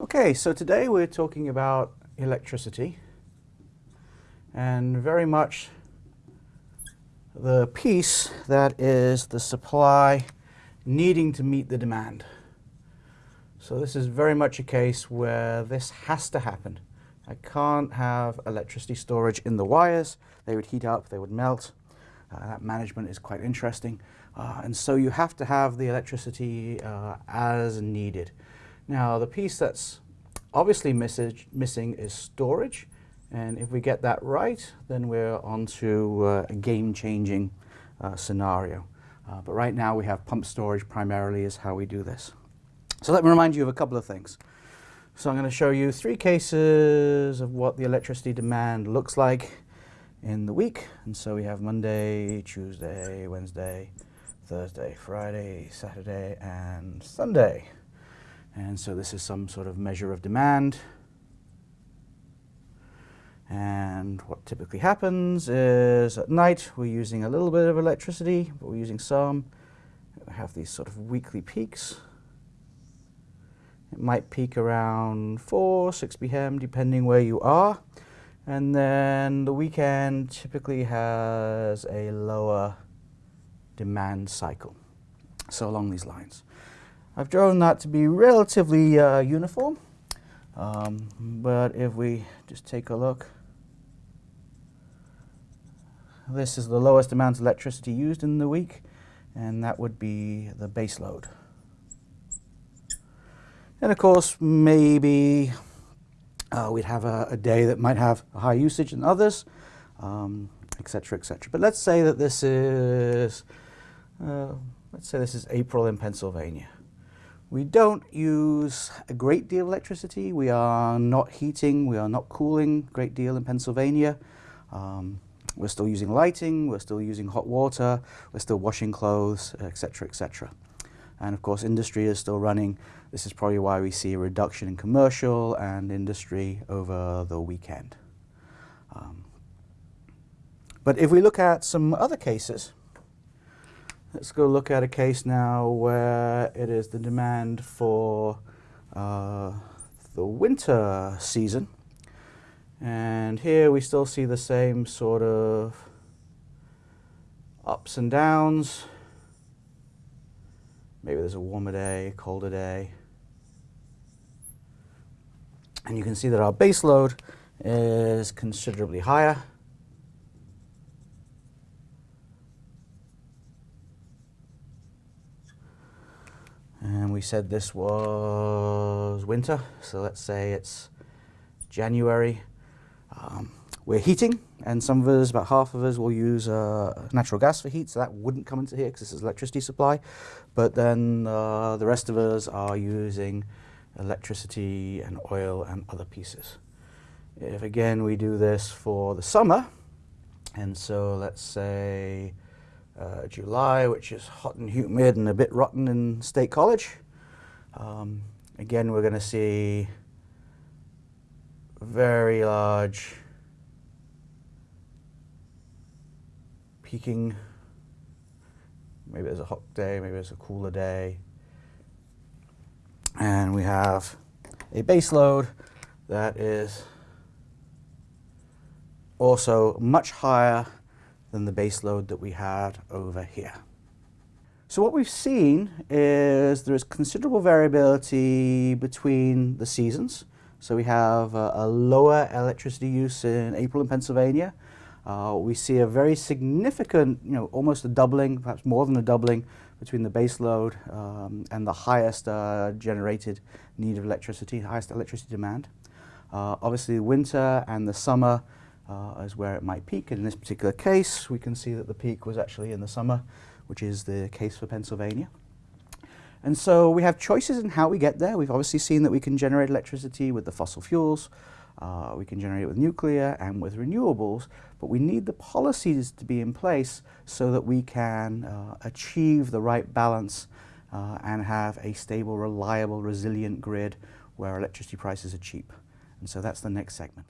Okay, so today we're talking about electricity and very much the piece that is the supply needing to meet the demand. So this is very much a case where this has to happen. I can't have electricity storage in the wires. They would heat up, they would melt. Uh, that management is quite interesting. Uh, and so you have to have the electricity uh, as needed. Now the piece that's obviously missing is storage. And if we get that right, then we're on to uh, a game-changing uh, scenario. Uh, but right now we have pump storage primarily is how we do this. So let me remind you of a couple of things. So I'm going to show you three cases of what the electricity demand looks like in the week. And so we have Monday, Tuesday, Wednesday, Thursday, Friday, Saturday, and Sunday. And so this is some sort of measure of demand. And what typically happens is at night we're using a little bit of electricity, but we're using some. We have these sort of weekly peaks. It might peak around 4, 6 p.m. depending where you are. And then the weekend typically has a lower demand cycle. So along these lines. I've drawn that to be relatively uh, uniform, um, but if we just take a look, this is the lowest amount of electricity used in the week, and that would be the base load. And of course, maybe uh, we'd have a, a, day that might have a higher usage than others, um, etc. Et but let's say that this is, uh, let's say this is April in Pennsylvania. We don't use a great deal of electricity. We are not heating, we are not cooling a great deal in Pennsylvania. Um, we're still using lighting, we're still using hot water, we're still washing clothes, etc., etc. And of course, industry is still running. This is probably why we see a reduction in commercial and industry over the weekend. Um, but if we look at some other cases, Let's go look at a case now where is the demand for uh, the winter season. And here we still see the same sort of ups and downs. Maybe there's a warmer day, colder day. And you can see that our base load is considerably higher. And we said this was winter, so let's say it's January. Um, we're heating, and some of us, about half of us, will use uh, natural gas for heat, so that wouldn't come into here because this is electricity supply. But then uh, the rest of us are using electricity and oil and other pieces. If again we do this for the summer, and so let's say uh, July, which is hot and humid and a bit rotten in State College. Um, again, we're going to see very large peaking. Maybe there's a hot day, maybe there's a cooler day. And we have a base load that is also much higher than the base load that we had over here. So what we've seen is there is considerable variability between the seasons. So we have a, a lower electricity use in April in Pennsylvania. Uh, we see a very significant, you know, almost a doubling, perhaps more than a doubling between the base load um, and the highest uh, generated need of electricity, highest electricity demand. Uh, obviously winter and the summer uh, as where it might peak. And in this particular case, we can see that the peak was actually in the summer, which is the case for Pennsylvania. And so we have choices in how we get there. We've obviously seen that we can generate electricity with the fossil fuels, uh, we can generate it with nuclear and with renewables, but we need the policies to be in place so that we can uh, achieve the right balance uh, and have a stable, reliable, resilient grid where electricity prices are cheap. And so that's the next segment.